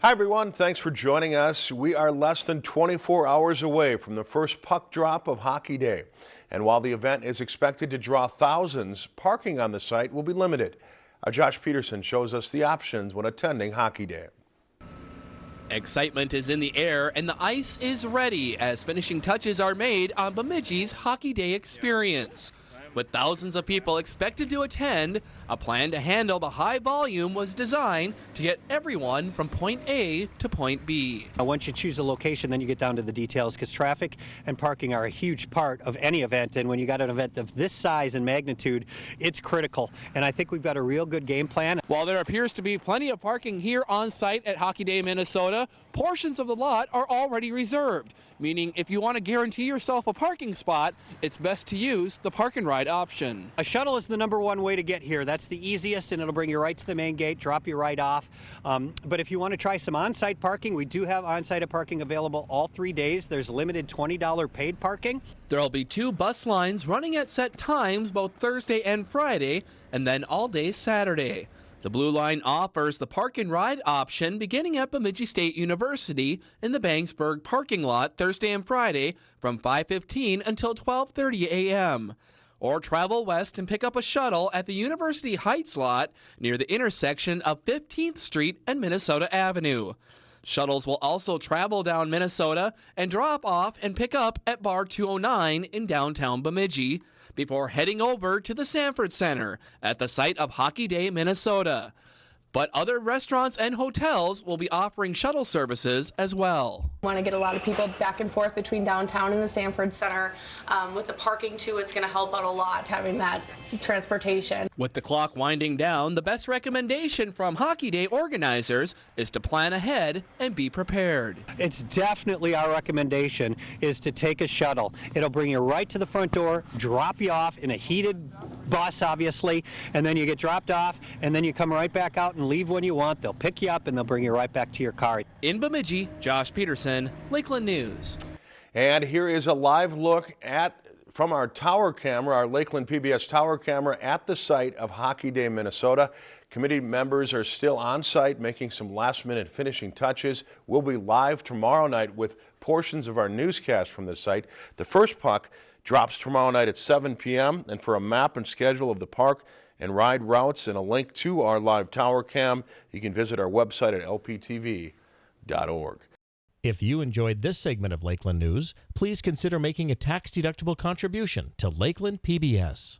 Hi, everyone. Thanks for joining us. We are less than 24 hours away from the first puck drop of Hockey Day. And while the event is expected to draw thousands, parking on the site will be limited. Our Josh Peterson shows us the options when attending Hockey Day. Excitement is in the air and the ice is ready as finishing touches are made on Bemidji's Hockey Day experience. With thousands of people expected to attend, a plan to handle the high volume was designed to get everyone from point A to point B. Uh, once you choose a location, then you get down to the details because traffic and parking are a huge part of any event. And when you got an event of this size and magnitude, it's critical. And I think we've got a real good game plan. While there appears to be plenty of parking here on site at Hockey Day, Minnesota, portions of the lot are already reserved, meaning if you want to guarantee yourself a parking spot, it's best to use the park and ride option. A shuttle is the number one way to get here. That's the easiest and it'll bring you right to the main gate, drop you right off. Um, but if you want to try some on-site parking, we do have on-site parking available all three days. There's limited $20 paid parking. There'll be two bus lines running at set times both Thursday and Friday, and then all day Saturday. The Blue Line offers the park and ride option beginning at Bemidji State University in the Bangsberg parking lot Thursday and Friday from 5:15 until 12:30 a.m or travel west and pick up a shuttle at the University Heights lot near the intersection of 15th Street and Minnesota Avenue. Shuttles will also travel down Minnesota and drop off and pick up at Bar 209 in downtown Bemidji before heading over to the Sanford Center at the site of Hockey Day, Minnesota. But other restaurants and hotels will be offering shuttle services as well. Want to get a lot of people back and forth between downtown and the Sanford Center. Um, with the parking too, it's going to help out a lot having that transportation. With the clock winding down, the best recommendation from Hockey Day organizers is to plan ahead and be prepared. It's definitely our recommendation is to take a shuttle. It'll bring you right to the front door, drop you off in a heated bus, obviously, and then you get dropped off, and then you come right back out and leave when you want. They'll pick you up and they'll bring you right back to your car. In Bemidji, Josh Peterson, Lakeland News. And here is a live look at from our tower camera, our Lakeland PBS tower camera at the site of Hockey Day, Minnesota. Committee members are still on site making some last minute finishing touches. We'll be live tomorrow night with portions of our newscast from the site. The first puck drops tomorrow night at 7 p.m. And for a map and schedule of the park and ride routes and a link to our live tower cam, you can visit our website at lptv.org. If you enjoyed this segment of Lakeland News, please consider making a tax-deductible contribution to Lakeland PBS.